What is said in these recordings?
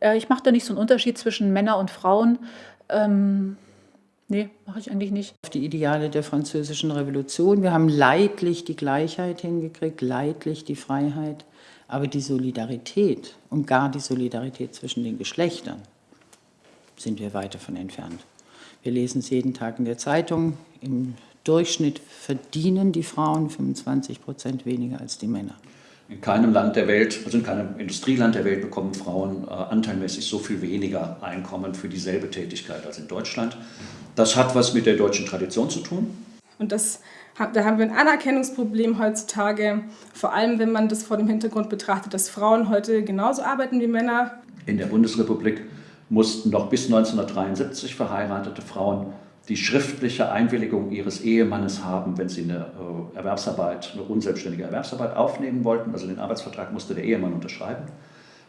Äh, ich mache da nicht so einen Unterschied zwischen Männern und Frauen. Ähm, nee, mache ich eigentlich nicht. Die Ideale der französischen Revolution. Wir haben leidlich die Gleichheit hingekriegt, leidlich die Freiheit. Aber die Solidarität und gar die Solidarität zwischen den Geschlechtern sind wir weit davon entfernt. Wir lesen es jeden Tag in der Zeitung. Im Durchschnitt verdienen die Frauen 25 Prozent weniger als die Männer. In keinem Land der Welt, also in keinem Industrieland der Welt bekommen Frauen äh, anteilmäßig so viel weniger Einkommen für dieselbe Tätigkeit als in Deutschland. Das hat was mit der deutschen Tradition zu tun. Und das, da haben wir ein Anerkennungsproblem heutzutage, vor allem wenn man das vor dem Hintergrund betrachtet, dass Frauen heute genauso arbeiten wie Männer. In der Bundesrepublik mussten noch bis 1973 verheiratete Frauen die schriftliche Einwilligung ihres Ehemannes haben, wenn sie eine äh, Erwerbsarbeit, eine unselbstständige Erwerbsarbeit aufnehmen wollten. Also den Arbeitsvertrag musste der Ehemann unterschreiben.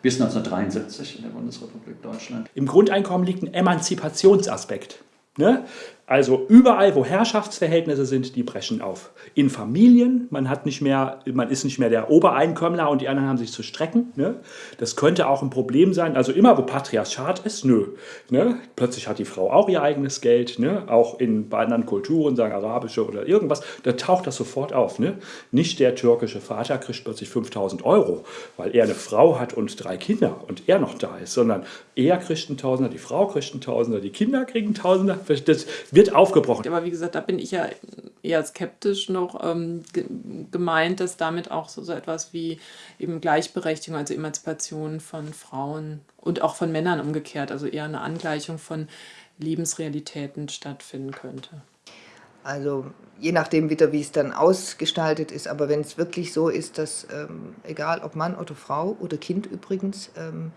Bis 1973 in der Bundesrepublik Deutschland. Im Grundeinkommen liegt ein Emanzipationsaspekt. Ne? Also überall, wo Herrschaftsverhältnisse sind, die brechen auf. In Familien, man, hat nicht mehr, man ist nicht mehr der Obereinkömmler und die anderen haben sich zu strecken. Ne? Das könnte auch ein Problem sein. Also immer, wo Patriarchat ist, nö. Ne? Plötzlich hat die Frau auch ihr eigenes Geld. Ne? Auch in, anderen Kulturen, sagen arabische oder irgendwas, da taucht das sofort auf. Ne? Nicht der türkische Vater kriegt plötzlich 5000 Euro, weil er eine Frau hat und drei Kinder und er noch da ist, sondern er kriegt einen Tausender, die Frau kriegt einen Tausender, die Kinder kriegen einen Tausender. Das, wird aufgebrochen. Aber wie gesagt, da bin ich ja eher skeptisch noch ähm, gemeint, dass damit auch so, so etwas wie eben Gleichberechtigung, also Emanzipation von Frauen und auch von Männern umgekehrt, also eher eine Angleichung von Lebensrealitäten stattfinden könnte. Also je nachdem wieder, wie es dann ausgestaltet ist, aber wenn es wirklich so ist, dass ähm, egal ob Mann oder Frau oder Kind übrigens, ähm, ähm,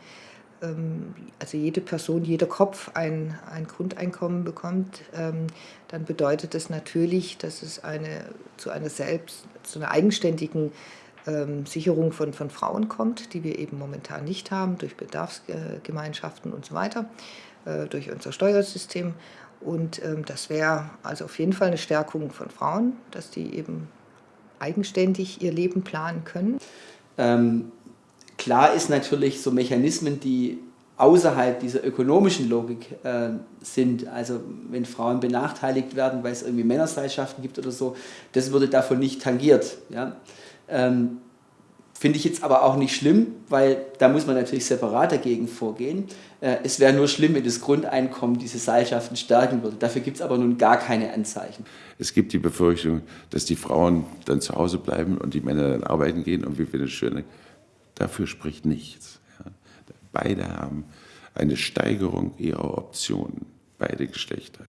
also jede Person, jeder Kopf ein, ein Grundeinkommen bekommt, ähm, dann bedeutet das natürlich, dass es eine, zu einer selbst, zu einer eigenständigen ähm, Sicherung von, von Frauen kommt, die wir eben momentan nicht haben, durch Bedarfsgemeinschaften und so weiter, äh, durch unser Steuersystem. Und das wäre also auf jeden Fall eine Stärkung von Frauen, dass die eben eigenständig ihr Leben planen können. Ähm Klar ist natürlich so Mechanismen, die außerhalb dieser ökonomischen Logik äh, sind, also wenn Frauen benachteiligt werden, weil es irgendwie Männerseilschaften gibt oder so, das würde davon nicht tangiert. Ja? Ähm, Finde ich jetzt aber auch nicht schlimm, weil da muss man natürlich separat dagegen vorgehen. Äh, es wäre nur schlimm, wenn das Grundeinkommen diese Seilschaften stärken würde. Dafür gibt es aber nun gar keine Anzeichen. Es gibt die Befürchtung, dass die Frauen dann zu Hause bleiben und die Männer dann arbeiten gehen und wir finden es schön, Dafür spricht nichts. Beide haben eine Steigerung ihrer Optionen, beide Geschlechter.